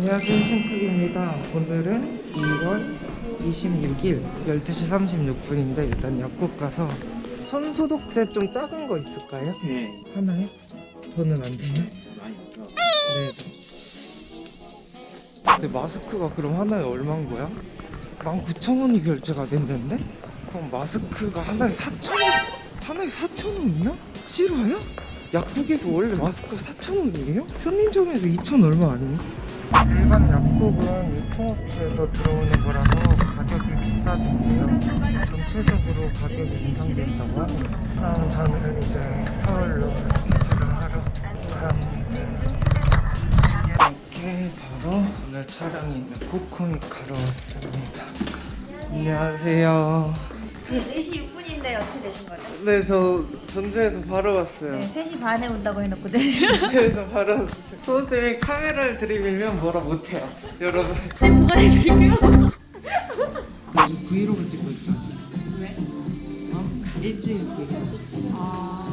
안녕하세요 신쿡입니다 오늘은 2월 26일 12시 36분인데 일단 약국 가서 손 소독제 좀 작은 거 있을까요? 네. 하나요? 저는 안 돼요? 없어. 네 근데 마스크가 그럼 하나에 얼마인 거야? 19,000원이 결제가 됐는데? 그럼 마스크가 하나에 4,000원? 하나에 4,000원이야? 싫어요? 약국에서 원래 마스크가 4,000원이에요? 편의점에서 2,000 얼마 아니에요? 일반 약국은 유통업체에서 들어오는 거라서 가격이 비싸진대요. 전체적으로 가격이 인상된다고 하네요. 그럼 저는 이제 서울로 스케줄을 하러 갑니다. 이렇게 바로 오늘 촬영이 있는 코코믹하러 왔습니다. 안녕하세요. 네, 4시 6분 인데 어떻게 되신 거죠? 네, 저 전주에서 바로 왔어요. 네, 3시 반에 온다고 해놓거든요. 전주에서 바로 왔어요. 소쌤이 카메라를 들이밀면 뭐라 못해요. 여러분. 지금 뭐가 해드릴게요? 지금 브이로그 찍고 있잖아. 왜? 어? 일주일 브이로그. 아...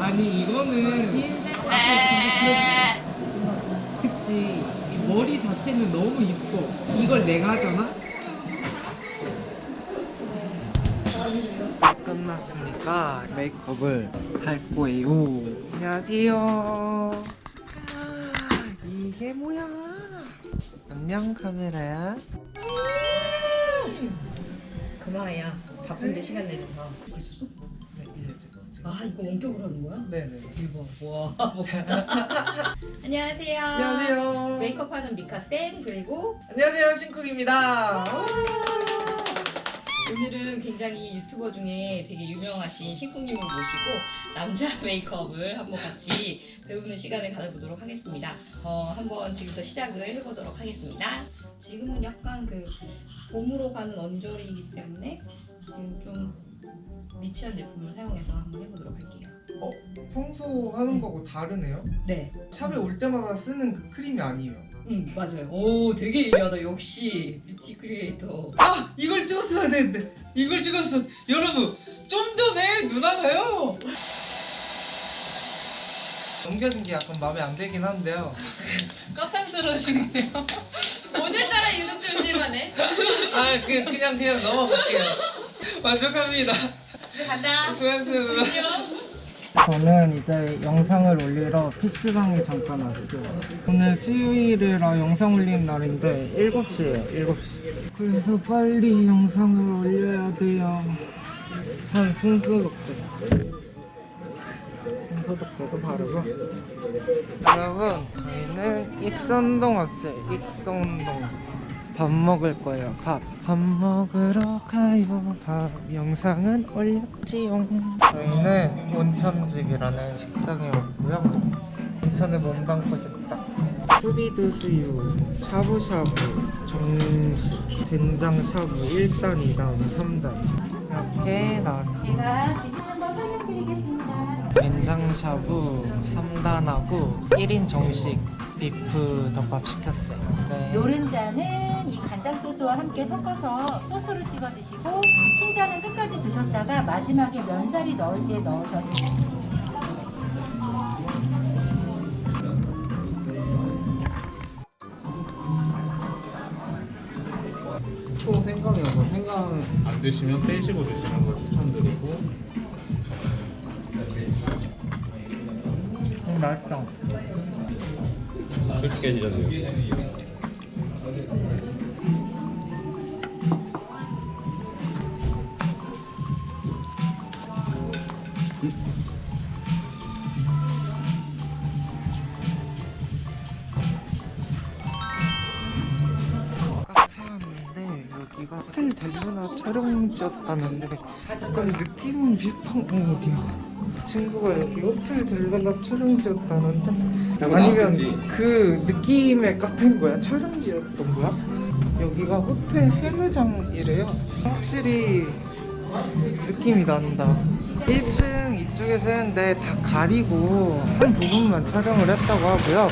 아니 이거는 그치 이 머리 자체는 너무 이뻐. 이걸 내가 하잖아? 끝났으니까 메이크업을 할 거예요. 안녕하세요. 아, 이게 뭐야? 안녕 카메라야. 그만해야 바쁜데 시간 내줘서 아 이거 원격으로 하는 거야? 네네 대박. 와 안녕하세요. 안녕하세요. 메이크업하는 미카 쌤 그리고 안녕하세요 신쿡입니다. 오늘은 굉장히 유튜버 중에 되게 유명하신 신쿵님을 모시고 남자 메이크업을 한번 같이 배우는 시간을 가져보도록 하겠습니다. 어, 한번 지금부터 시작을 해보도록 하겠습니다. 지금은 약간 그 봄으로 가는 언저리이기 때문에 지금 좀 niche한 제품을 사용해서 한번 해보도록 할게요 어? 평소 하는 거하고 다르네요? 네 샵에 올 때마다 쓰는 그 크림이 아니에요 응 맞아요. 오 되게 예리하다 역시 beauty creator. 아! 이걸 찍었어야 되는데 이걸 찍었어 여러분 좀 전에 누나가요 넘겨진 게 약간 마음에 안 들긴 한데요 깜짝스러우시네요. 오늘따라 유독 좀 심하네. 아 그, 그냥 그냥 넘어갈게요 만족합니다. 집에 간다. 안녕. 저는 이제 영상을 올리러 PC방에 잠깐 왔어요. 오늘 수요일이라 영상 올리는 날인데 7시에요 7시. 그래서 빨리 영상을 올려야 돼요. 한 순수독제 순수독제도 바르고. 여러분 저희는 익선동 왔어요. 익선동 밥 먹을 거예요. 밥. 밥 먹으러 가요. 밥 영상은 올렸지요 저희는 온천집이라는 식당에 왔고요. 온천에 몸담고 싶다 수비 드 수유 샤브샤브 정식 된장 샤브 1단 2단 3단. 이렇게 나왔습니다. 된장샤브 3단하고 1인 정식 비프 덮밥 시켰어요. 네. 노른자는 이 간장 소스와 함께 섞어서 소스로 찍어 드시고 흰자는 끝까지 두셨다가 마지막에 면사리 넣을 때 넣으셨어요. 초 생강이어서 생강 안 드시면 빼시고 드시는 걸 추천드리고 음, 맛있어 솔직해지셨네요. 촬영지였다는데 약간 느낌 비슷한 거 어디야? 친구가 여기 호텔 델루나 촬영지였다는데 아니면 그 느낌의 카페인 거야? 촬영지였던 거야? 여기가 호텔 세느장이래요 확실히 느낌이 난다 1층 이쪽에서 했는데 다 가리고 한 부분만 촬영을 했다고 하고요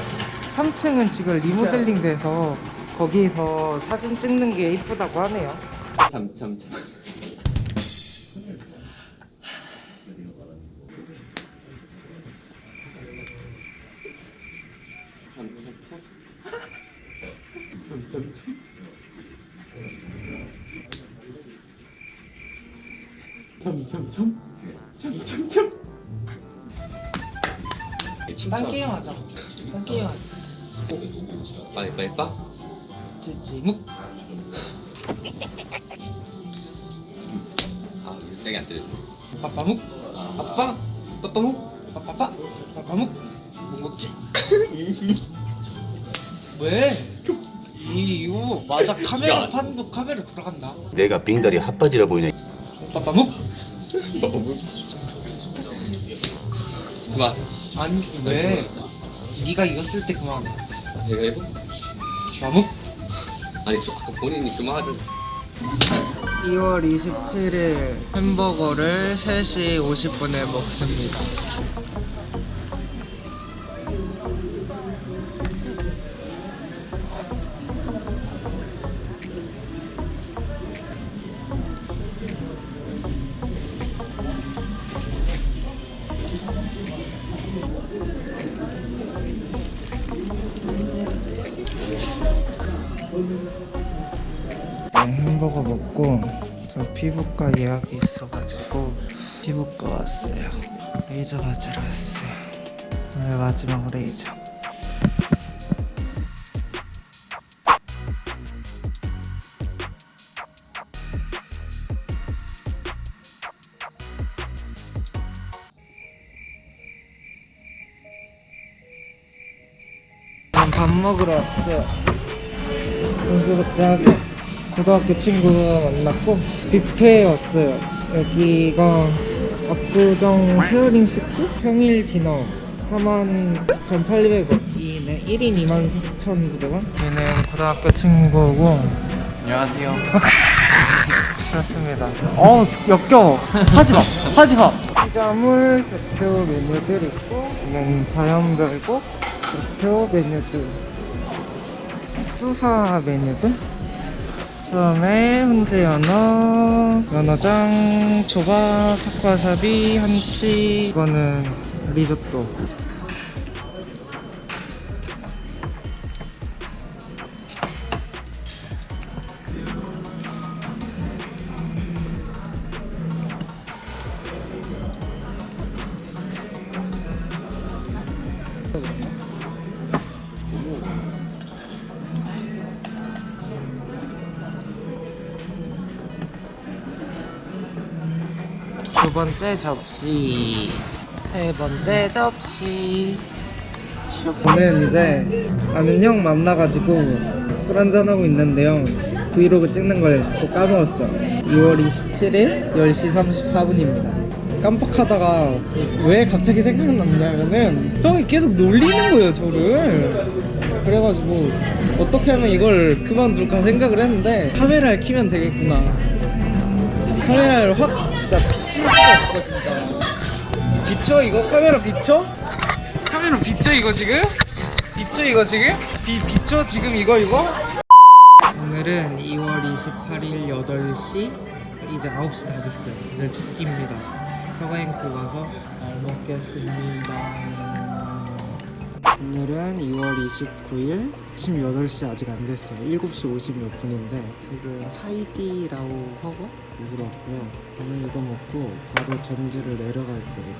3층은 지금 리모델링 돼서 거기서 사진 찍는 게 이쁘다고 하네요 참, 참, 참. 점점점 점점점 점점점 딴 게임 하자. 딴 게임 하자. 빨리 빨리 빠? 찌찌묵. 아 여기 안 들려. 빠빠묵 아빠 빠빠묵 빠빠빠 빠빠묵 뭐 먹지? 왜? 이 이거 맞아 카메라 야. 판도 카메라 들어간다 내가 빙다리 핫바지라 보이냐 빠빠묵 그만. 아니 왜 네가 이겼을 때 그만 내가 해보. 빠묵 아니 저 아까 본인이 그만하던. 2월 27일 햄버거를 3시 50분에 먹습니다. 햄버거 먹고 저 피부과 예약이 있어가지고 피부과 왔어요. 레이저 맞으러 왔어요. 오늘 마지막 레이저. 밥 먹으러 왔어요. 선수극장에 고등학교 친구 만났고 뷔페에 왔어요. 여기가 압구정 페어링 식스? 평일 디너. 49,800원. 이네 1인 24,900원. 얘는 고등학교 친구고. 안녕하세요. 그렇습니다. 어 역겨워. 하지마. 하지마. 피자물 대표 메뉴들 있고 이건 자연별곡 대표 메뉴들. 수사 메뉴들? 그 다음에 훈제 연어 연어장 초밥 타코와사비 한치. 이거는 리조또 두 번째 접시. 세 번째 접시. 오늘 이제 아는 형 만나가지고 술 한잔하고 있는데요. 브이로그 찍는 걸 또 까먹었어 2월 27일 10시 34분입니다. 깜빡하다가 왜 갑자기 생각났냐면은 형이 계속 놀리는 거예요 저를. 그래가지고 어떻게 하면 이걸 그만둘까 생각을 했는데 카메라를 켜면 되겠구나. 카메라를 확 진짜 없어 진짜 비춰 이거 카메라 비춰? 카메라 비춰 이거 지금? 비춰 이거 지금? 비, 비춰 지금 이거 이거? 오늘은 2월 28일 8시 이제 9시 다 됐어요 오늘 첫 끼입니다 서가행코 가서 잘 먹겠습니다 오늘은 2월 29일 아침 8시 아직 안 됐어요. 7시 50몇 분인데 지금 하이디라오 허거 먹으러 왔고요. 오늘 이거 먹고 바로 잼즈를 내려갈 거예요.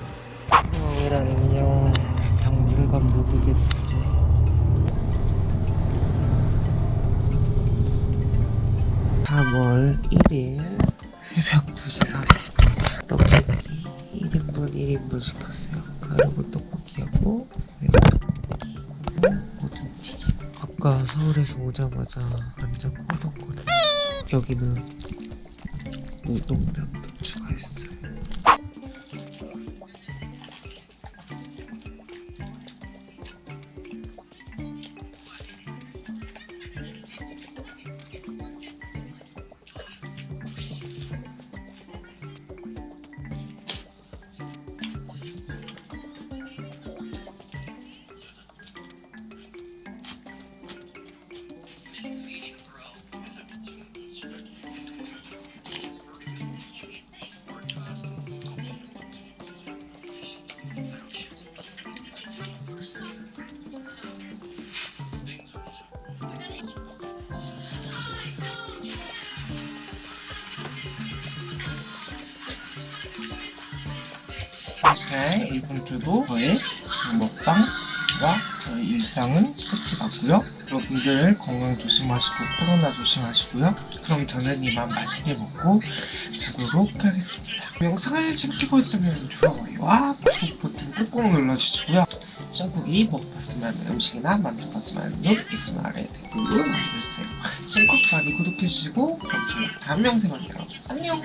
오늘 안녕 당분간 못 오겠지. 3월 1일 새벽 2시 40분 떡볶이 1인분 1인분 시켰어요. 그리고 떡볶이하고 아까 서울에서 오자마자 완전 꽂았거든 여기는 우동면도 추가했어요 이렇게 이번 주도 저의 먹방과 저의 일상은 끝이 났고요. 여러분들 건강 조심하시고 코로나 조심하시고요. 그럼 저는 이만 맛있게 먹고 자도록 하겠습니다. 영상을 재밌게 보셨다면 좋아요와 구독 버튼 꾹꾹 눌러주시고요. 싱쿡이 먹었으면 음식이나 만들었으면 룩 있으면 아래 댓글로 남겨주세요. 싱쿡 많이 구독해주시고 그럼 저는 다음 영상에 만나요. 안녕